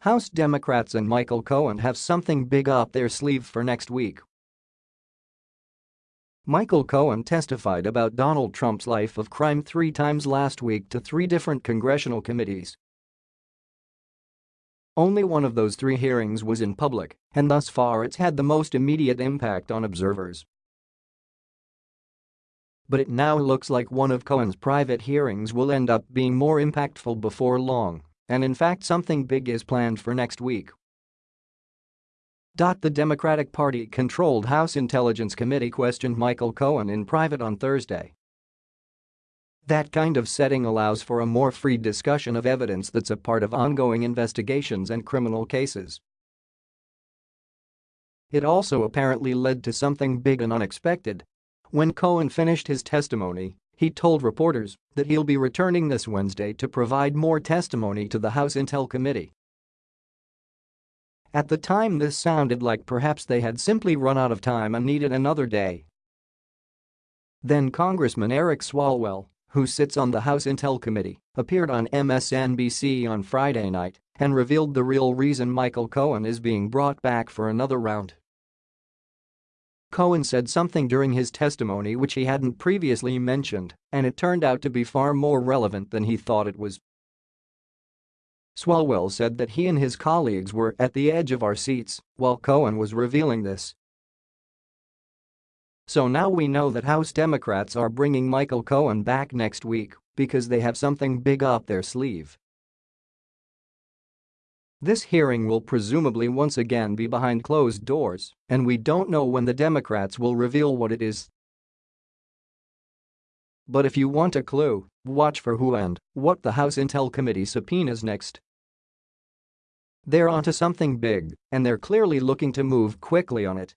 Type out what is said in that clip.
House Democrats and Michael Cohen have something big up their sleeve for next week. Michael Cohen testified about Donald Trump's life of crime three times last week to three different congressional committees. Only one of those three hearings was in public, and thus far it's had the most immediate impact on observers. But it now looks like one of Cohen's private hearings will end up being more impactful before long, and in fact something big is planned for next week. The Democratic Party-controlled House Intelligence Committee questioned Michael Cohen in private on Thursday. That kind of setting allows for a more free discussion of evidence that's a part of ongoing investigations and criminal cases. It also apparently led to something big and unexpected. When Cohen finished his testimony, he told reporters that he'll be returning this Wednesday to provide more testimony to the House Intel Committee. At the time this sounded like perhaps they had simply run out of time and needed another day. Then Congressman Eric Swalwell, who sits on the House Intel Committee, appeared on MSNBC on Friday night and revealed the real reason Michael Cohen is being brought back for another round. Cohen said something during his testimony which he hadn't previously mentioned, and it turned out to be far more relevant than he thought it was. Swalwell said that he and his colleagues were at the edge of our seats while Cohen was revealing this. So now we know that House Democrats are bringing Michael Cohen back next week because they have something big up their sleeve. This hearing will presumably once again be behind closed doors, and we don't know when the Democrats will reveal what it is. But if you want a clue, watch for who and what the House Intel Committee subpoenas next. They're onto something big, and they're clearly looking to move quickly on it.